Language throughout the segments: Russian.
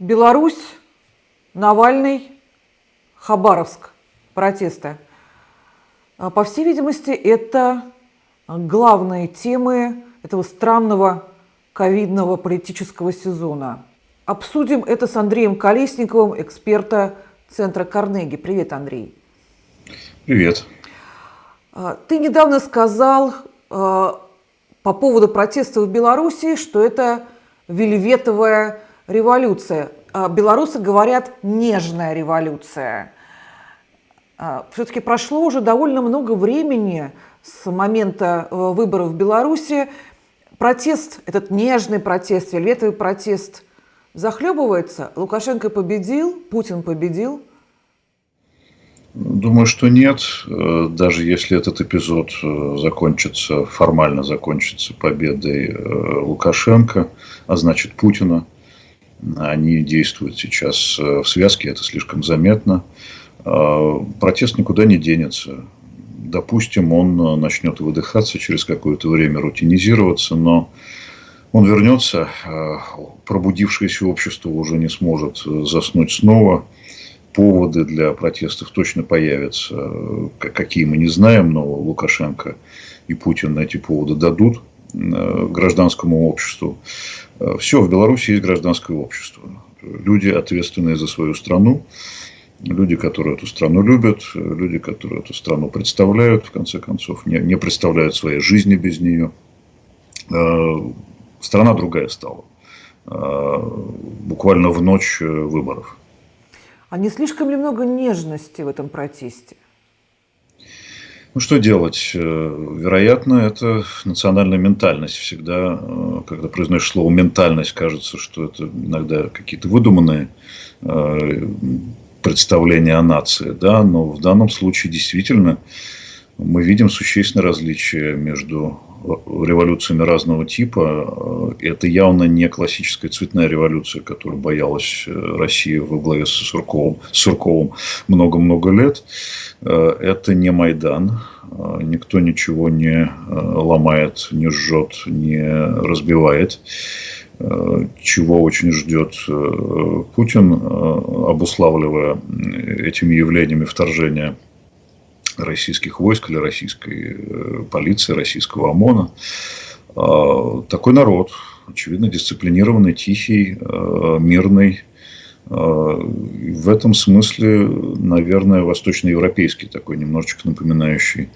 Беларусь, Навальный, Хабаровск. Протесты. А, По всей видимости, это главные темы этого странного ковидного политического сезона. Обсудим это с Андреем Колесниковым, эксперта Центра Карнеги. Привет, Андрей. Привет. А, Ты недавно сказал а, по поводу протестов в Беларуси, что это вельветовая революция. А Белорусы говорят нежная революция. Все-таки прошло уже довольно много времени с момента э, выборов в Беларуси. Протест, этот нежный протест, вельветовый протест захлебывается. Лукашенко победил, Путин победил. Думаю, что нет. Э, Даже если этот эпизод э, закончится, формально закончится победой Лукашенко, а значит Путина, они действуют сейчас в связке, это слишком заметно. Протест никуда не денется. Допустим, он начнет выдыхаться через какое-то время, рутинизироваться, но он вернется, пробудившееся общество уже не сможет заснуть снова – поводы для протестов точно появятся. Какие мы не знаем, но Лукашенко и Путин эти поводы дадут э, гражданскому обществу. Э, Все, в Беларуси есть гражданское общество. Люди, ответственные за свою страну, люди, которые эту страну любят, люди, которые эту страну представляют, в конце концов, не, не представляют своей жизни без нее. Э, страна другая стала. Буквально в ночь выборов. А не слишком ли много нежности в этом протесте? Ну, что делать? Э, вероятно, это национальная ментальность. Всегда, э, когда произносишь слово «ментальность», кажется, что это иногда какие-то выдуманные э, представления о нации. Да? Но в данном случае действительно мы видим существенное различие между революциями разного типа. Это явно не классическая цветная революция, которую боялась Россия во главе с Сурковым, Сурковым много-много лет. Это не Майдан. Никто ничего не ломает, не жжет, не разбивает чего очень ждет Путин, обуславливая этими явлениями вторжения российских войск или российской э, полиции, российского ОМОНа. А, такой народ, очевидно, дисциплинированный, тихий, э, мирный. А, в этом смысле, наверное, восточноевропейский, такой немножечко напоминающий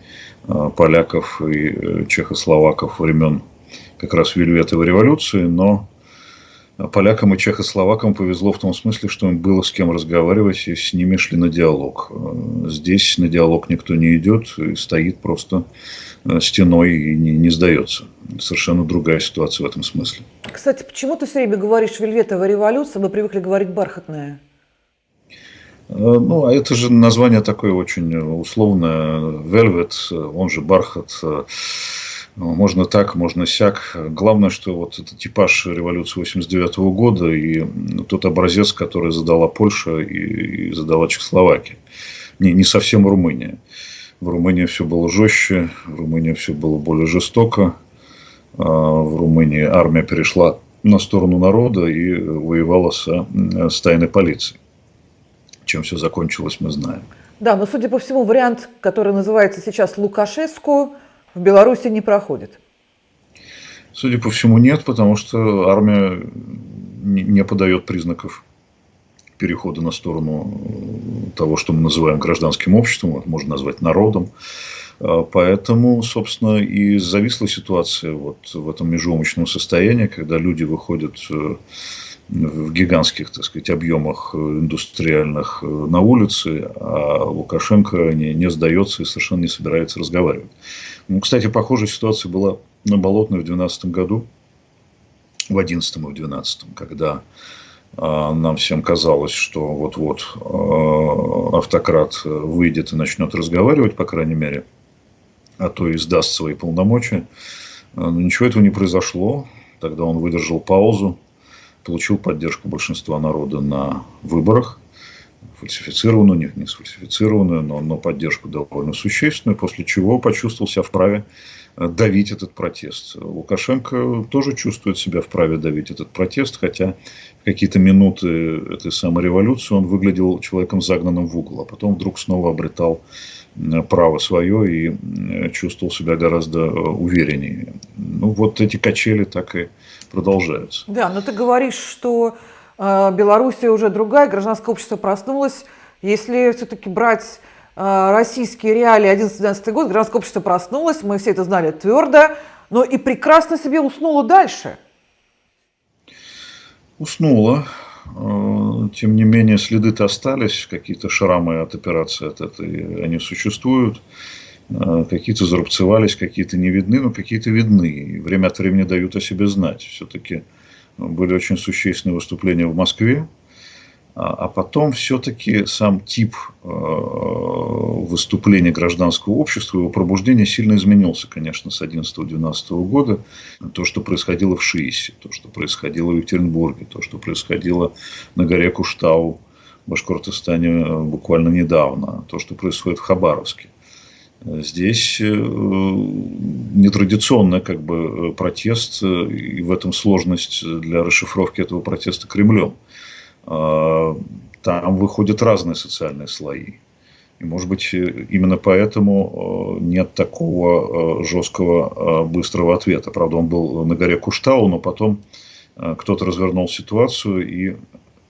а, поляков и э, чехословаков времен как раз Вельветовой революции, но полякам и чехословакам повезло в том смысле, что им было с кем разговаривать, и с ними шли на диалог. Здесь на диалог никто не идет, и стоит просто э, стеной и не, не сдается. Совершенно другая ситуация в этом смысле. Кстати, почему ты все время говоришь «вельветовая революция», мы привыкли говорить «бархатная»? Э, ну, а это же название такое очень условное. Velvet, он же бархат. Ну, можно так, можно сяк. Главное, что вот этот типаж революции 89 года и тот образец, который задала Польша и, задала Чехословакия. Не, не совсем Румыния. В Румынии все было жестче, в Румынии все было более жестоко. А, в Румынии армия перешла на сторону народа и воевала с, с тайной полицией. Чем все закончилось, мы знаем. Да, но судя по всему, вариант, который называется сейчас Лукашеску, в Беларуси не проходит? Судя по всему, нет, потому что армия не подает признаков перехода на сторону того, что мы называем гражданским обществом, можно назвать народом. А, поэтому, собственно, и зависла ситуация вот в этом межумочном состоянии, когда люди выходят э, в гигантских, так сказать, объемах индустриальных э, на улице, а Лукашенко не, не сдается и совершенно не собирается разговаривать. Ну, кстати, похожая ситуация была на Болотной в 2012 году, в 2011 и в 2012, когда э, нам всем казалось, что вот-вот э, автократ выйдет и начнет разговаривать, по крайней мере, а то и сдаст свои полномочия. Но ничего этого не произошло. Тогда он выдержал паузу, получил поддержку большинства народа на выборах, фальсифицированную, не, сфальсифицированную, но, но поддержку довольно существенную, после чего почувствовал себя вправе давить этот протест. Лукашенко тоже чувствует себя вправе давить этот протест, хотя в какие-то минуты этой самой революции он выглядел человеком загнанным в угол, а потом вдруг снова обретал право свое и чувствовал себя гораздо увереннее. Ну, вот эти качели так и продолжаются. Да, но ты говоришь, что э, Белоруссия уже другая, гражданское общество проснулось. Если все-таки брать э, российские реалии 11-12 год, гражданское общество проснулось, мы все это знали твердо, но и прекрасно себе уснуло дальше. Уснуло. Э, тем не менее, следы-то остались, какие-то шрамы от операции от этой, они существуют. Э, какие-то зарубцевались, какие-то не видны, но какие-то видны. И время от времени дают о себе знать. Все-таки были очень существенные выступления в Москве. А, а потом все-таки сам тип э, выступления гражданского общества, его пробуждения сильно изменился, конечно, с 11-12 года. То, что происходило в Шиисе, то, что происходило в Екатеринбурге, то, что происходило на горе Куштау в Башкортостане э, буквально недавно, то, что происходит в Хабаровске. Здесь э, нетрадиционный как бы, протест, и в этом сложность для расшифровки этого протеста Кремлем. А, там выходят разные социальные слои. И, может быть, именно поэтому э, нет такого э, жесткого, быстрого ответа. Правда, он был на горе Куштау, но потом кто-то развернул ситуацию и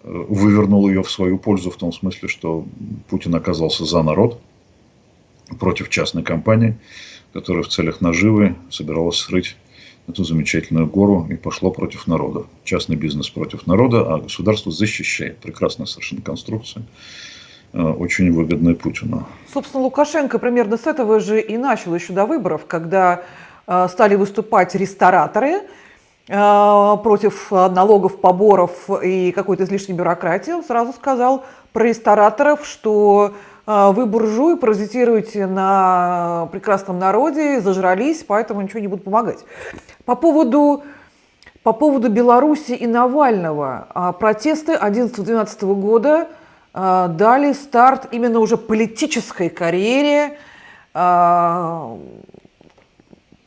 вывернул ее в свою пользу, в том смысле, что Путин оказался за народ – против частной компании, которая в целях наживы собиралась срыть эту замечательную гору и пошло против народа. Частный бизнес против народа, а государство защищает. Прекрасная совершенно конструкция, э, очень выгодная Путину. Собственно, Лукашенко примерно с этого же и начал еще до выборов, когда э, стали выступать рестораторы э, против налогов, поборов и какой-то излишней бюрократии. Он сразу сказал про рестораторов, что вы буржуи, паразитируете на прекрасном народе, зажрались, поэтому ничего не буду помогать. По поводу, по поводу Беларуси и Навального. А, протесты 11-12 года а, дали старт именно уже политической карьере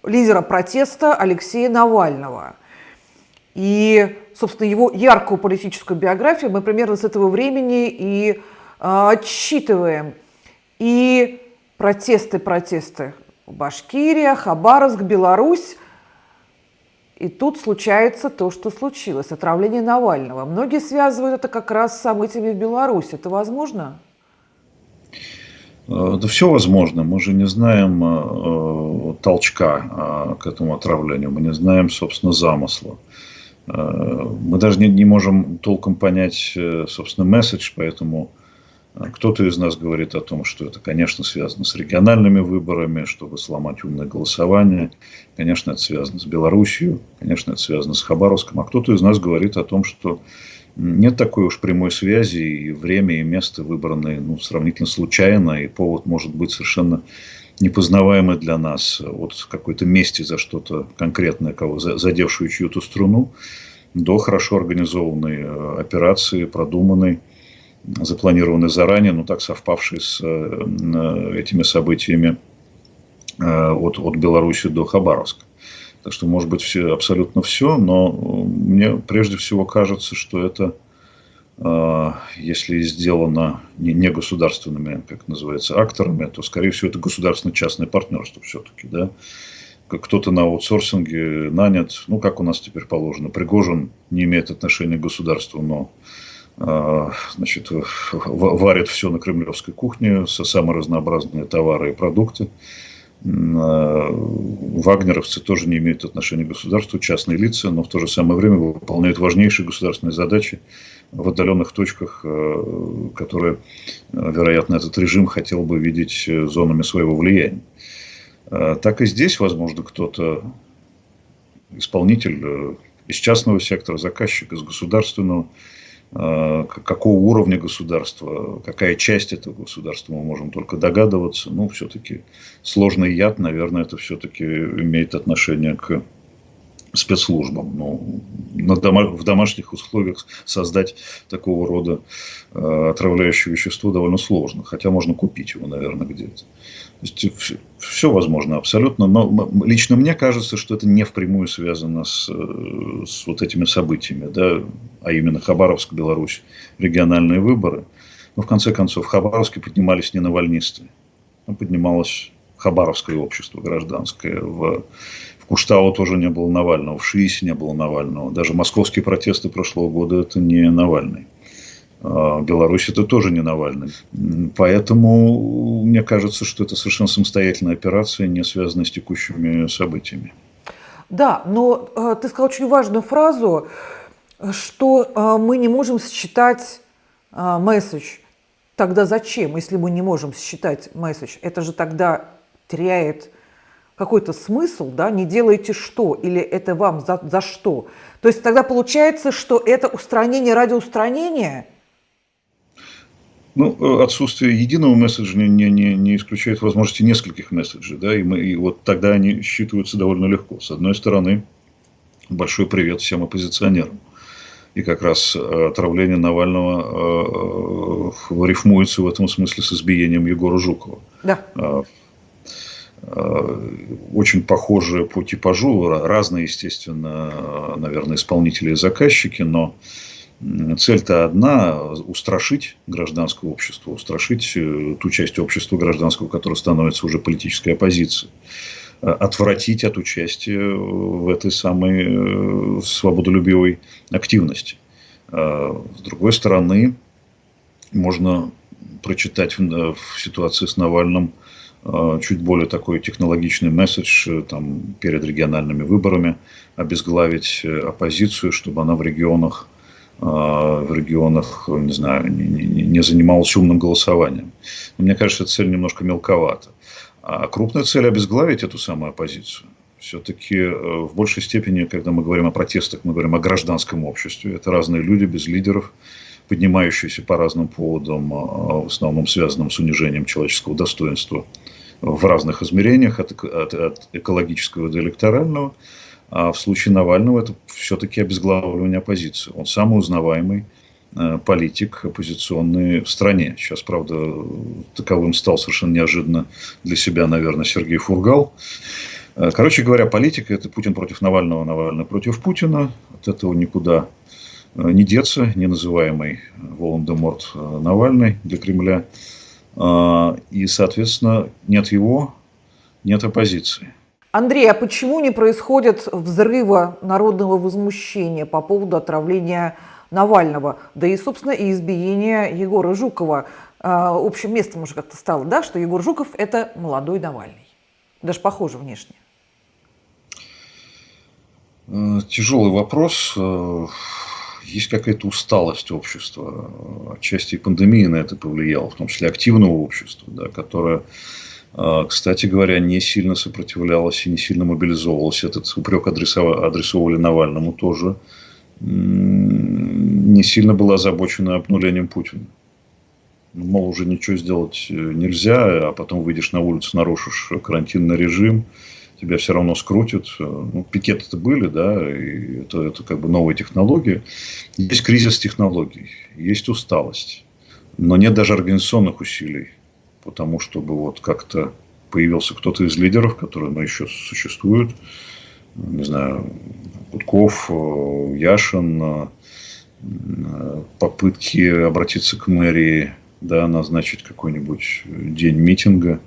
лидера протеста Алексея Навального. И, собственно, его яркую политическую биографию мы примерно с этого времени и а, отсчитываем и протесты, протесты. Башкирия, Хабаровск, Беларусь. И тут случается то, что случилось. Отравление Навального. Многие связывают это как раз с событиями в Беларуси. Это возможно? Э, да все возможно. Мы же не знаем э, толчка э, к этому отравлению. Мы не знаем, собственно, замысла. Мы даже не, не можем толком понять, собственно, месседж, поэтому кто-то из нас говорит о том, что это, конечно, связано с региональными выборами, чтобы сломать умное голосование. Конечно, это связано с Белоруссией, конечно, это связано с Хабаровском. А кто-то из нас говорит о том, что нет такой уж прямой связи, и время и место выбраны ну, сравнительно случайно, и повод может быть совершенно непознаваемый для нас от какой-то мести за что-то конкретное, кого задевшую чью-то струну, до хорошо организованной э, операции, продуманной, запланированные заранее, но так совпавшие с э, этими событиями э, от, от Беларуси до Хабаровска. Так что, может быть, все, абсолютно все, но мне прежде всего кажется, что это, э, если сделано не, государственными, как называется, акторами, то, скорее всего, это государственно-частное партнерство все-таки, да. Кто-то на аутсорсинге нанят, ну, как у нас теперь положено, Пригожин не имеет отношения к государству, но значит, варят все на кремлевской кухне, самые разнообразные товары и продукты. А, вагнеровцы тоже не имеют отношения к государству, частные лица, но в то же самое время выполняют важнейшие государственные задачи в отдаленных точках, а, которые, вероятно, этот режим хотел бы видеть зонами своего влияния. Так и здесь, возможно, кто-то, исполнитель э, из частного сектора, заказчик из государственного, Э, какого уровня государства, какая часть этого государства, мы можем только догадываться. Ну, все-таки сложный яд, наверное, это все-таки имеет отношение к спецслужбам. Ну, в домашних условиях создать такого рода э, отравляющее вещество довольно сложно. Хотя можно купить его, наверное, где-то. То есть все, возможно абсолютно, но лично мне кажется, что это не впрямую связано с, э, с вот этими событиями, да, а именно Хабаровск, Беларусь, региональные выборы. Но в конце концов в Хабаровске поднимались не навальнисты, а поднималось Хабаровское общество гражданское. В, в Куштау тоже не было Навального, в Шиисе не было Навального. Даже московские протесты прошлого года это не Навальный. А, Беларусь это тоже не Навальный. Поэтому мне кажется, что это совершенно самостоятельная операция, не связанная с текущими событиями. Да, но э, ты сказал очень важную фразу, что э, мы не можем считать э, месседж. Тогда зачем, если мы не можем считать месседж? Это же тогда теряет какой-то смысл, да, не делаете что, или это вам за, за что. То есть тогда получается, что это устранение ради устранения – ну, э, отсутствие единого месседжа не, не, не исключает возможности нескольких месседжей, да, и, мы, и вот тогда они считываются довольно легко. С одной стороны, большой привет всем оппозиционерам. И как раз э, отравление Навального э, э, рифмуется в этом смысле с избиением Егора Жукова. Да. Э, очень похожие по типажу, разные, естественно, наверное, исполнители и заказчики, но Цель-то одна – устрашить гражданское общество, устрашить э, ту часть общества гражданского, которая становится уже политической оппозицией э, отвратить от участия в этой самой свободолюбивой активности. С другой стороны, можно прочитать в ситуации с Навальным чуть более такой технологичный месседж там, перед региональными выборами, обезглавить оппозицию, чтобы она в регионах в регионах, не знаю, не, занималась умным голосованием. Но мне кажется, эта цель немножко мелковата. А крупная цель – обезглавить эту самую оппозицию. Все-таки э, в большей степени, когда мы говорим о протестах, мы говорим о гражданском обществе. Это разные люди без лидеров, поднимающиеся по разным поводам, а, в основном связанным с унижением человеческого достоинства в разных измерениях, от, от, от экологического до электорального. А в случае Навального это все-таки обезглавливание оппозиции. Он самый узнаваемый э, политик оппозиционный в стране. Сейчас, правда, таковым стал совершенно неожиданно для себя, наверное, Сергей Фургал. Э, короче говоря, политика – это Путин против Навального, Навальный против Путина. От этого никуда не деться, не называемый Волан-де-Морт Навальный для Кремля. И, соответственно, нет его, нет оппозиции. Андрей, а почему не происходит взрыва народного возмущения по поводу отравления Навального, да и, собственно, и избиения Егора Жукова? А, общим местом уже как-то стало, да, что Егор Жуков – это молодой Навальный. Даже похоже внешне. Э, тяжелый вопрос. Есть какая-то усталость общества. Отчасти и пандемия на это повлияла, в том числе активного общества, да, которое а, кстати говоря, не сильно сопротивлялась и не сильно мобилизовалась. Этот упрек адресовали Навальному тоже. Не сильно была озабочена обнулением Путина. Ну, мол, уже ничего сделать э, нельзя, а потом выйдешь на улицу, нарушишь карантинный режим, тебя все равно скрутят. Ну, пикеты-то были, да, и это, это как бы новые технологии. Есть кризис технологий, есть усталость, но нет даже организационных усилий по тому, чтобы вот как-то появился кто-то из лидеров, которые ну, еще существуют. Не знаю, Гудков, э, Яшин, э, попытки обратиться к мэрии, да, назначить какой-нибудь день митинга.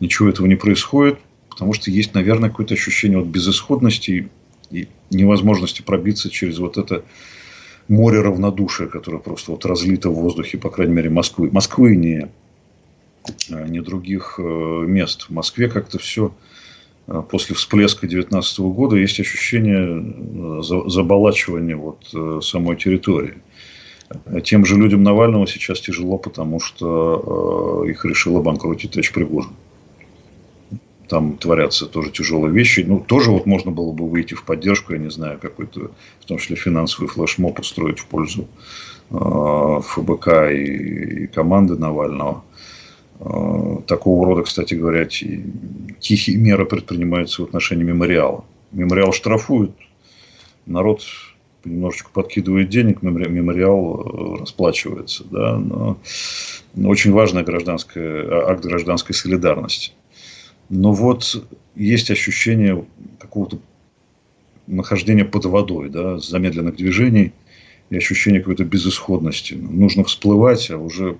Ничего этого не происходит, потому что есть, наверное, какое-то ощущение вот безысходности и невозможности пробиться через вот это море равнодушия, которое просто вот разлито в воздухе, по крайней мере, Москвы. Москвы не Э, ни других э, мест. В Москве как-то все э, после всплеска 2019 года есть ощущение заболачивания вот самой территории. Тем же людям Навального сейчас тяжело, потому что их решил обанкротить товарищ Пригожин. Там творятся тоже тяжелые вещи. Ну, тоже вот можно было бы выйти в поддержку, я не знаю, какой-то, в том числе финансовый флешмоб устроить в пользу ФБК и, и команды Навального. Э, такого рода, кстати говоря, тихие меры предпринимаются в отношении мемориала. Мемориал штрафуют, народ понемножечку подкидывает денег, мемориал расплачивается. Да? Но очень важный гражданская, а, акт гражданской солидарности. Но вот есть ощущение какого-то нахождения под водой, да, замедленных движений и ощущение какой-то безысходности. Нужно всплывать, а уже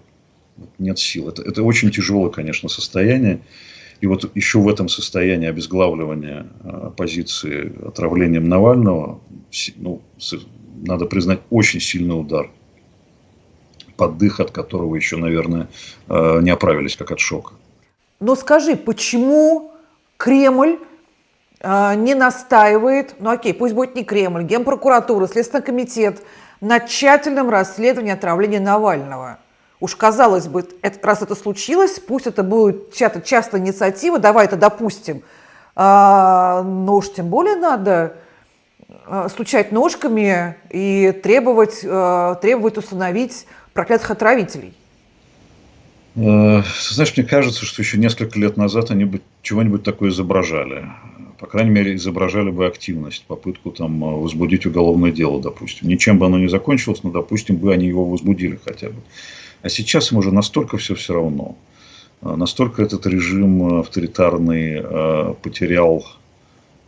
нет сил. Это, это очень тяжелое, конечно, состояние. И вот еще в этом состоянии обезглавливания оппозиции отравлением Навального, ну, надо признать, очень сильный удар под дых, от которого еще, наверное, э, не оправились, как от шока. Но скажи, почему Кремль э, не настаивает, ну окей, пусть будет не Кремль, Генпрокуратура, Следственный комитет, на тщательном расследовании отравления Навального? Уж казалось бы, это, раз это случилось, пусть это будет чья-то частная инициатива, давай это допустим. А, но уж тем более надо а, стучать ножками и требовать, а, требовать установить проклятых отравителей? Э, знаешь, мне кажется, что еще несколько лет назад они бы чего-нибудь такое изображали. По крайней мере, изображали бы активность, попытку там э, возбудить уголовное дело, допустим. Ничем бы оно не закончилось, но, допустим, бы они его возбудили хотя бы. А сейчас им уже настолько все все равно. Э, настолько этот режим авторитарный потерял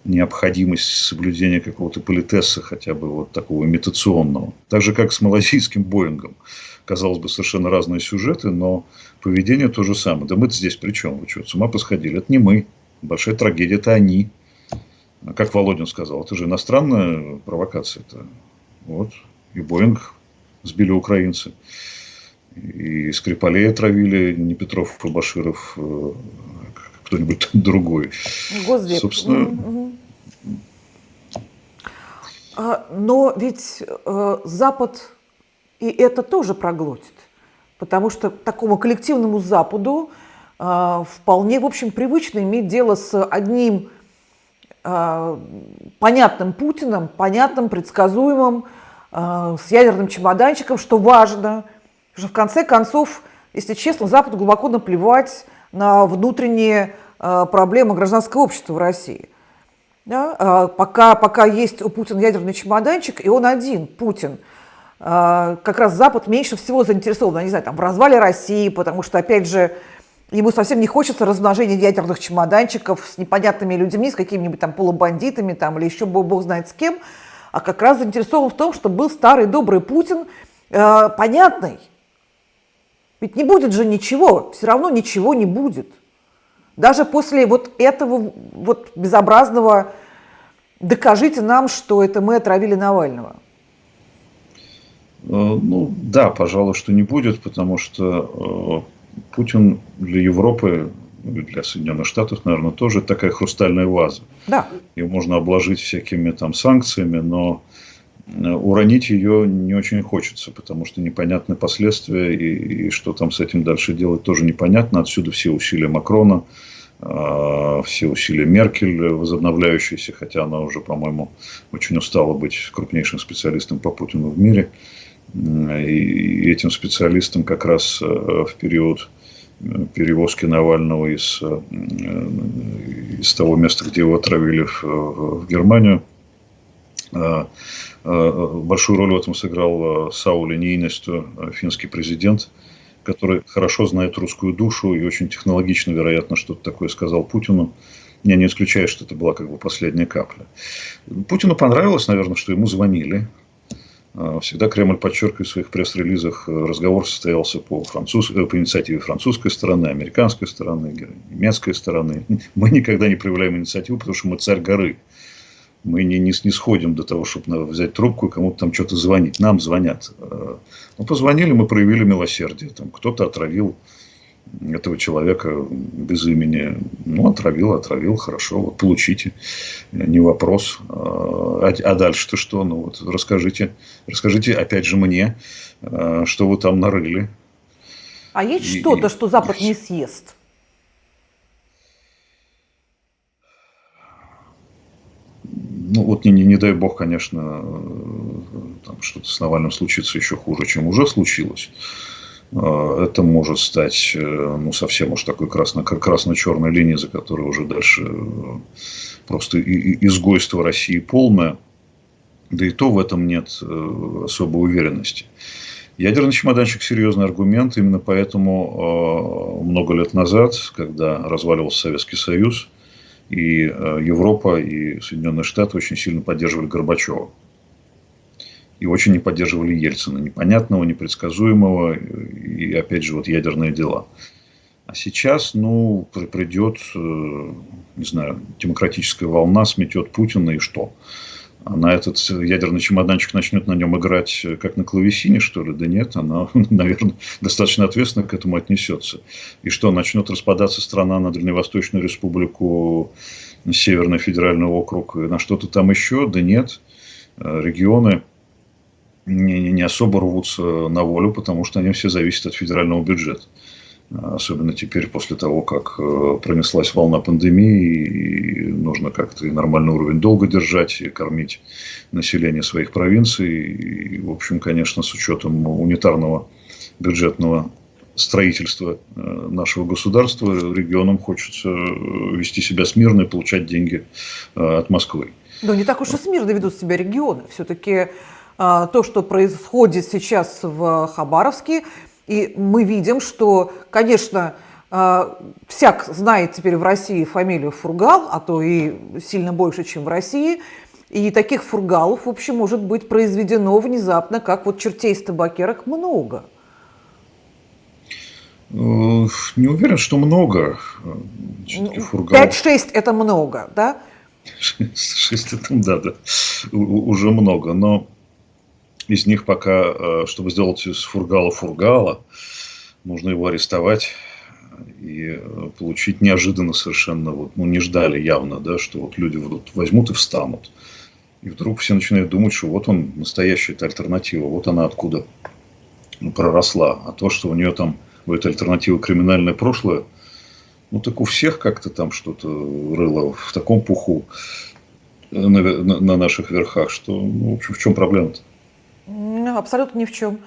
необходимость соблюдения какого-то политеса, хотя бы вот такого имитационного. Так же, как с малазийским Боингом. Казалось бы, совершенно разные сюжеты, но поведение то же самое. Да мы-то здесь при чем? Вы что, с ума посходили? Это не мы. Большая трагедия – это они. А как Володин сказал, это же иностранная провокация. -то. Вот. И Боинг сбили украинцы. И Скрипалей отравили не Петров и Баширов, э, кто-нибудь другой. Госдеп. Собственно, угу. Но ведь э, Запад и это тоже проглотит, потому что такому коллективному Западу э, вполне, в общем, привычно иметь дело с одним э, понятным Путиным, понятным, предсказуемым, с ядерным чемоданчиком, что важно, что в конце концов, если честно, Западу глубоко наплевать на внутренние проблемы гражданского общества в России – да? А, пока, пока есть у Путина ядерный чемоданчик, и он один, Путин, а, как раз Запад меньше всего заинтересован, не знаю, там, в развале России, потому что, опять же, ему совсем не хочется размножения ядерных чемоданчиков с непонятными людьми, с какими-нибудь там полубандитами там, или еще бог, знает с кем, а как раз заинтересован в том, чтобы был старый добрый Путин, э, понятный. Ведь не будет же ничего, все равно ничего не будет. Даже после вот этого вот безобразного «докажите нам, что это мы отравили Навального». Э, ну да, пожалуй, что не будет, потому что э, Путин для Европы, для Соединенных Штатов, наверное, тоже такая хрустальная ваза. Да. Ее можно обложить всякими там санкциями, но уронить ее не очень хочется, потому что непонятны последствия, и, и что там с этим дальше делать тоже непонятно. Отсюда все усилия Макрона, а, все усилия Меркель, возобновляющиеся, хотя она уже, по-моему, очень устала быть крупнейшим специалистом по Путину в мире. И этим специалистам как раз э, в период э, перевозки Навального из, э, из того места, где его отравили в, в Германию, большую роль в этом сыграл Саули Нейнесту, финский президент, который хорошо знает русскую душу и очень технологично, вероятно, что-то такое сказал Путину. Я не исключаю, что это была как бы последняя капля. Путину понравилось, наверное, что ему звонили. Всегда Кремль подчеркивает в своих пресс-релизах, э, разговор состоялся по, француз... Э, по инициативе французской стороны, американской стороны, немецкой стороны. Мы никогда не проявляем инициативу, потому что мы царь горы мы не, не снисходим до того, чтобы взять трубку и кому-то там что-то звонить. Нам звонят. Э, ну, позвонили, мы проявили милосердие. Там кто-то отравил этого человека без имени. Ну, отравил, отравил, хорошо, вот получите, не вопрос. А, а дальше-то что? Ну, вот расскажите, расскажите опять же мне, э, что вы там нарыли. А есть что-то, что Запад не съест? Ну вот не, не, не дай бог, конечно, там что-то с Навальным случится еще хуже, чем уже случилось. А, это может стать э, ну, совсем уж такой красно, красно-черной линией, за которой уже дальше э, просто изгойство России полное. Да и то в этом нет э, особой уверенности. Ядерный чемоданчик – серьезный аргумент. Именно поэтому много лет назад, когда разваливался Советский Союз, и Европа, и Соединенные Штаты очень сильно поддерживали Горбачева и очень не поддерживали Ельцина, непонятного, непредсказуемого, и опять же вот ядерные дела. А сейчас, ну, придет, э, не знаю, демократическая волна, сметет Путина и что? Она этот ядерный чемоданчик начнет на нем играть э, как на клавесине, что ли? Да нет, она, наверное, достаточно ответственно к этому отнесется. И что, начнет распадаться страна на Дальневосточную республику, Северный федеральный округ, на что-то там еще? Да нет. Э, регионы не, не особо рвутся на волю, потому что они все зависят от федерального бюджета. Особенно теперь, после того, как э, пронеслась волна пандемии, и нужно как-то и нормальный уровень долга держать, и кормить население своих провинций. И, в общем, конечно, с учетом унитарного бюджетного строительства э, нашего государства, регионам хочется э, вести себя смирно и получать деньги от Москвы. Но не так уж и смирно ведут себя регионы. Все-таки а, то, что происходит сейчас в Хабаровске. И мы видим, что, конечно, а, всяк знает теперь в России фамилию Фургал, а то и сильно больше, чем в России. И таких фургалов, в общем, может быть произведено внезапно, как вот чертей с табакерок, много. Э, не уверен, что много. Ну, пять-шесть это много, да? Шесть это, да, да, уже много. Но из них пока, э, чтобы сделать из фургала фургала, нужно его арестовать и э, получить неожиданно совершенно, вот, ну, не ждали явно, да, что вот люди вот возьмут и встанут. И вдруг все начинают думать, что вот он, настоящая эта альтернатива, вот она откуда проросла. А то, что у нее там, у этой альтернативы криминальное прошлое, ну так у всех как-то там что-то рыло в таком пуху на, на, на наших верхах, что, ну, в общем, в чем проблема-то? Абсолютно ни в чем.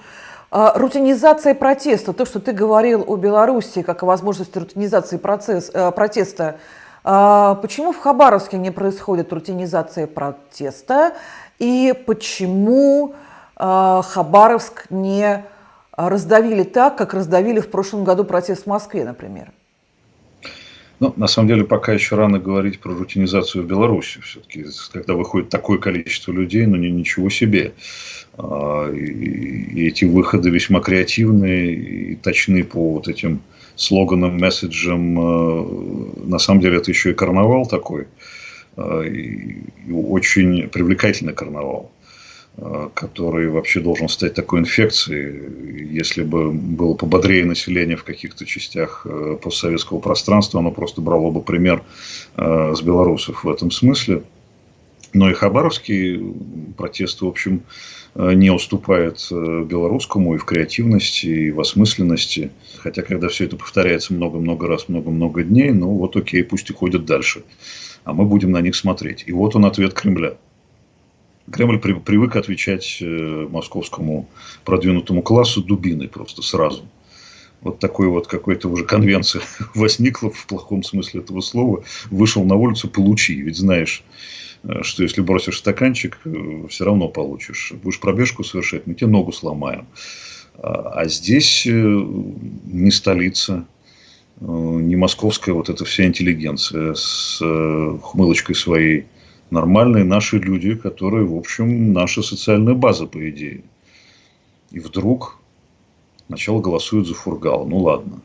А, рутинизация протеста, то, что ты говорил о Беларуси, как о возможности рутинизации процесс, э, протеста, а, почему в Хабаровске не происходит рутинизация протеста и почему а, Хабаровск не раздавили так, как раздавили в прошлом году протест в Москве, например? Ну, на самом деле, пока еще рано говорить про рутинизацию в Беларуси. Все-таки, когда выходит такое количество людей, ну, ничего себе. А, и эти выходы весьма креативные и точны по вот этим слоганам, месседжам. А, на самом деле, это еще и карнавал такой. А, и очень привлекательный карнавал который вообще должен стать такой инфекцией. Если бы было пободрее население в каких-то частях постсоветского пространства, оно просто брало бы пример с белорусов в этом смысле. Но и хабаровский протест, в общем, Э, не уступает э, белорусскому и в креативности, и в осмысленности. Хотя, когда все это повторяется много-много раз, много-много дней, ну вот окей, пусть и ходят дальше. А мы будем на них смотреть. И вот он ответ Кремля. Кремль привык отвечать э, московскому продвинутому классу дубиной просто сразу. Вот такой вот какой-то уже конвенция возникла в плохом смысле этого слова. Вышел на улицу, получи. Ведь знаешь, Э, что если бросишь стаканчик, э, все равно получишь. Будешь пробежку совершать, мы тебе ногу сломаем. А, а здесь э, не столица, не московская вот эта вся интеллигенция с хмылочкой своей. Нормальные наши люди, которые, в общем, наша социальная база, по идее. И вдруг сначала голосуют за Фургал. Ну ладно,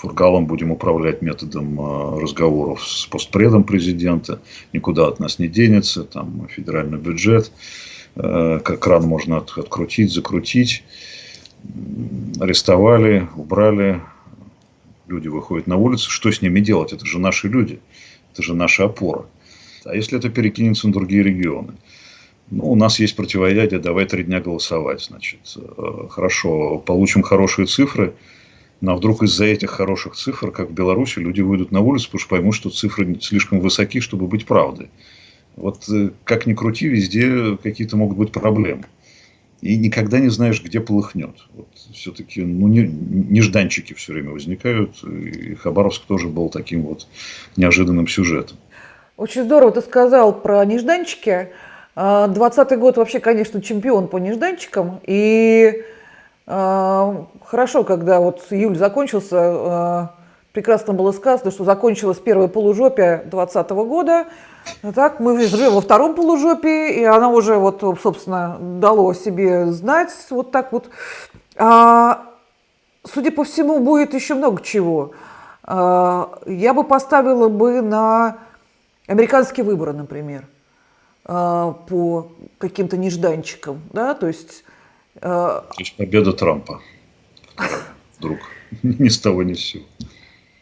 Фургалом будем управлять методом а, разговоров с постпредом президента. Никуда от нас не денется. Там федеральный бюджет. Э, как кран можно открутить, закрутить. Арестовали, убрали. Люди выходят на улицу. Что с ними делать? Это же наши люди. Это же наша опора. А если это перекинется на другие регионы? Ну, у нас есть противоядие, давай три дня голосовать. Значит, э, хорошо, получим хорошие цифры – но вдруг из-за этих хороших цифр, как в Беларуси, люди выйдут на улицу, потому что поймут, что цифры слишком высоки, чтобы быть правдой. Вот э, как ни крути, везде какие-то могут быть проблемы. И никогда не знаешь, где полыхнет. Вот все-таки ну, не, нежданчики все время возникают. И Хабаровск тоже был таким вот неожиданным сюжетом. Очень здорово ты сказал про нежданчики. 20 год вообще, конечно, чемпион по нежданчикам. И хорошо, когда вот июль закончился, прекрасно было сказано, что закончилось первое полужопие 2020 года. Так, мы живем во втором полужопии, и она уже, вот, собственно, дало себе знать вот так вот. А, судя по всему, будет еще много чего. А, я бы поставила бы на американские выборы, например, а, по каким-то нежданчикам, да, то есть... А, то есть победа Трампа вдруг ни с того ни с сего.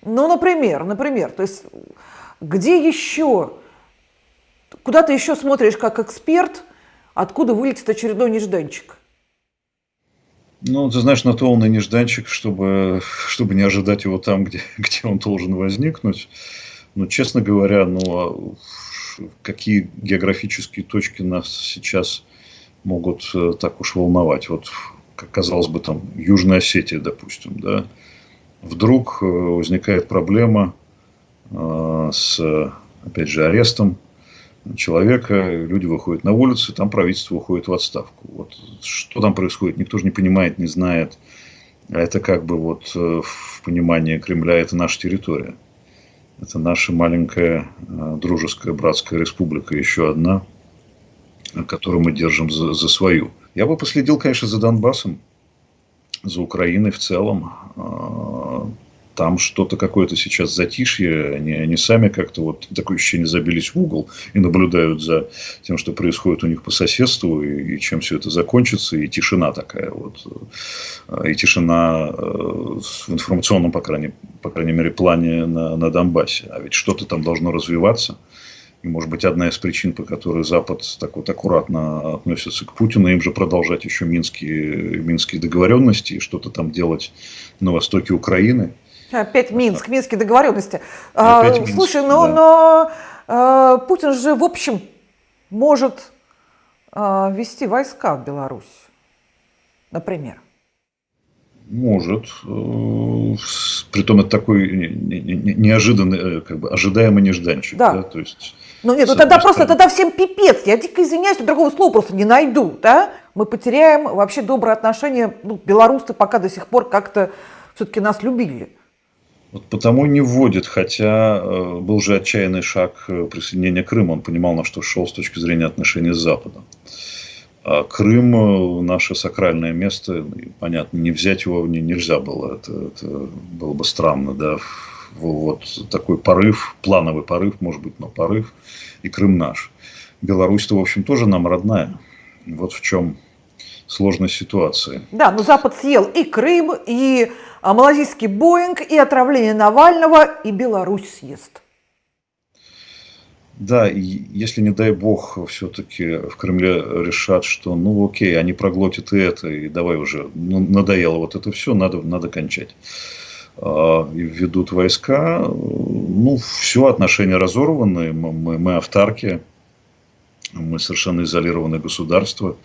Ну, например, например, то есть где еще, куда ты еще смотришь как эксперт, откуда вылетит очередной нежданчик? Ну, ты знаешь, на то он и нежданчик, чтобы, чтобы не ожидать его там, где, где он должен возникнуть. Но, честно говоря, ну, а какие географические точки нас сейчас могут э, так уж волновать? Вот, как казалось бы, там, Южная Осетия, допустим, да, вдруг э, возникает проблема э, с, опять же, арестом человека, люди выходят на улицы, там правительство уходит в отставку. Вот что там происходит, никто же не понимает, не знает. А это как бы вот в понимании Кремля это наша территория. Это наша маленькая дружеская братская республика, еще одна, которую мы держим за, за свою. Я бы последил, конечно, за Донбассом за Украиной в целом. Там что-то какое-то сейчас затишье, они, они сами как-то вот такое ощущение забились в угол и наблюдают за тем, что происходит у них по соседству и, и чем все это закончится, и тишина такая вот, и тишина э, в информационном, по крайней, по крайней мере, плане на, на Донбассе. А ведь что-то там должно развиваться. И, может быть, одна из причин, по которой Запад так вот аккуратно относится к Путину, им же продолжать еще минские, минские договоренности и что-то там делать на востоке Украины. Опять Минск, Минские договоренности. Опять Минск, Слушай, но, да. но а, Путин же, в общем, может вести войска в Беларусь, например. Может. Э, притом это такой неожиданный, э, как бы ожидаемый нежданчик. Да. да? То есть ну нет, ну тогда просто, тогда всем пипец. Я дико извиняюсь, другого слова просто не найду, да? Мы потеряем вообще добрые отношения, ну, белорусы пока до сих пор как-то все-таки нас любили. Вот потому не вводит, хотя э, был же отчаянный шаг э, присоединения Крыма. Он понимал, на что шел с точки зрения отношений с Западом. А Крым э, наше сакральное место, понятно, не взять его не, нельзя было, это, это было бы странно, да, вот такой порыв, плановый порыв, может быть, но порыв, и Крым наш. Беларусь-то, в общем, тоже нам родная. Вот в чем сложная ситуация. Да, но Запад съел и Крым, и а, малазийский Боинг, и отравление Навального, и Беларусь съест. Да, и если, не дай бог, все-таки в Кремле решат, что ну окей, они проглотят и это, и давай уже, ну, надоело вот это все, надо, надо кончать. А, и введут войска, ну, все, отношения разорваны, мы, мы автарки, мы совершенно изолированное государство,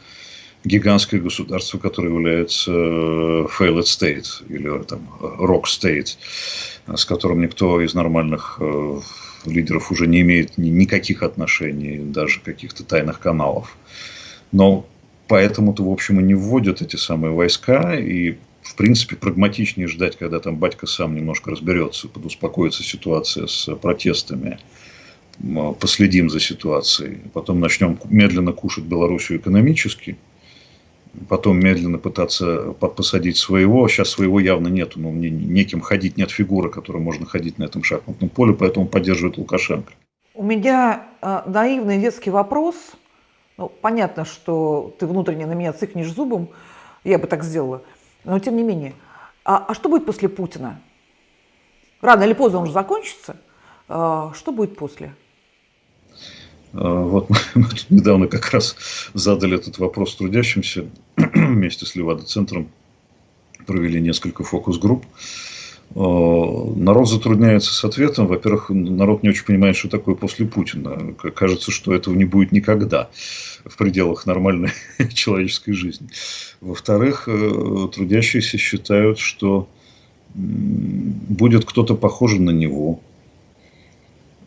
гигантское государство, которое является э, failed state, или там rock state, с которым никто из нормальных э, лидеров уже не имеет никаких отношений, даже каких-то тайных каналов. Но поэтому-то, в общем, и не вводят эти самые войска, и в принципе, прагматичнее ждать, когда там батька сам немножко разберется, подуспокоится ситуация с протестами, последим за ситуацией, потом начнем медленно кушать Белоруссию экономически, потом медленно пытаться посадить своего. Сейчас своего явно нету, но мне неким ходить, нет фигуры, которой можно ходить на этом шахматном поле, поэтому поддерживает Лукашенко. У меня э, наивный детский вопрос. Ну, понятно, что ты внутренне на меня цикнешь зубом, я бы так сделала. Но тем не менее, а, а что будет после Путина? Рано или поздно он уже закончится. А, что будет после? А, вот мы недавно как раз задали этот вопрос трудящимся вместе с Левада-центром. Провели несколько фокус-групп. Э, народ затрудняется с ответом. Во-первых, народ не очень понимает, что такое после Путина. Кажется, что этого не будет никогда в пределах нормальной человеческой жизни. Во-вторых, э, трудящиеся считают, что будет кто-то похожий на него.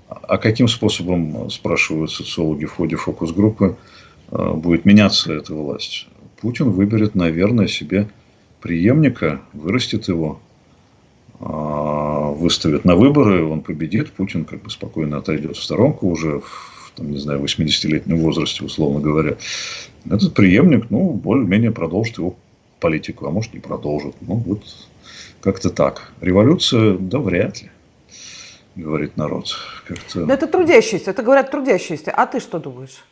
А каким способом, спрашивают социологи в ходе фокус-группы, э, будет меняться эта власть. Путин выберет, наверное, себе преемника, вырастет его, а, выставит на выборы, он победит, Путин как бы спокойно отойдет в сторонку уже в, там, не знаю, 80-летнем возрасте, условно говоря. Этот преемник, ну, более-менее продолжит его политику, а может не продолжит. Ну, вот как-то так. Революция, да вряд ли, говорит народ. Но это трудящиеся, это говорят трудящиеся. А ты что думаешь?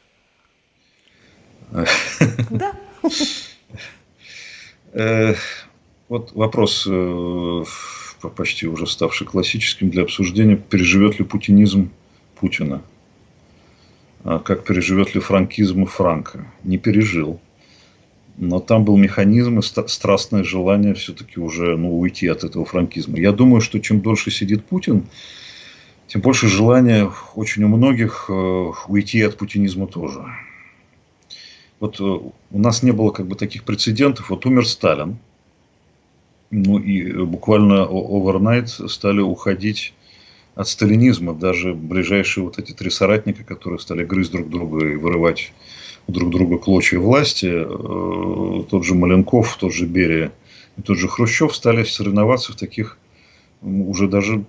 Да. Э, вот вопрос, э, почти уже ставший классическим для обсуждения, переживет ли путинизм Путина? А как переживет ли франкизм Франка? Не пережил. Но там был механизм и страстное желание все-таки уже ну, уйти от этого франкизма. Я думаю, что чем дольше сидит Путин, тем больше желания очень у многих э, уйти от путинизма тоже. Вот э, у нас не было как бы таких прецедентов. Вот умер Сталин. Ну и буквально овернайт стали уходить от сталинизма. Даже ближайшие вот эти три соратника, которые стали грызть друг друга и вырывать друг друга клочья власти, э, тот же Маленков, тот же Берия и тот же Хрущев стали соревноваться в таких уже даже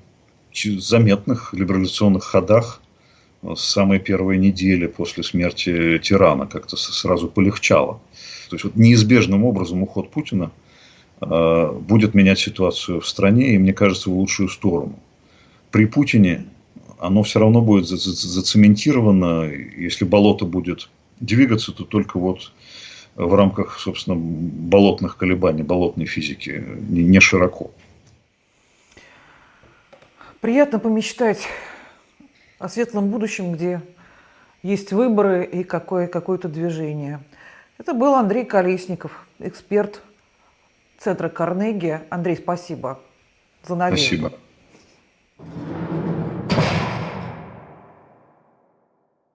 заметных либерализационных ходах с самой первой недели после смерти тирана как-то сразу полегчало. То есть вот неизбежным образом уход Путина э, будет менять ситуацию в стране и, мне кажется, в лучшую сторону. При Путине оно все равно будет зацементировано, если болото будет двигаться, то только вот в рамках, собственно, болотных колебаний, болотной физики, не широко. Приятно помечтать о светлом будущем, где есть выборы и какое, какое-то движение. Это был Андрей Колесников, эксперт Центра Карнеги. Андрей, спасибо за новинку. Спасибо.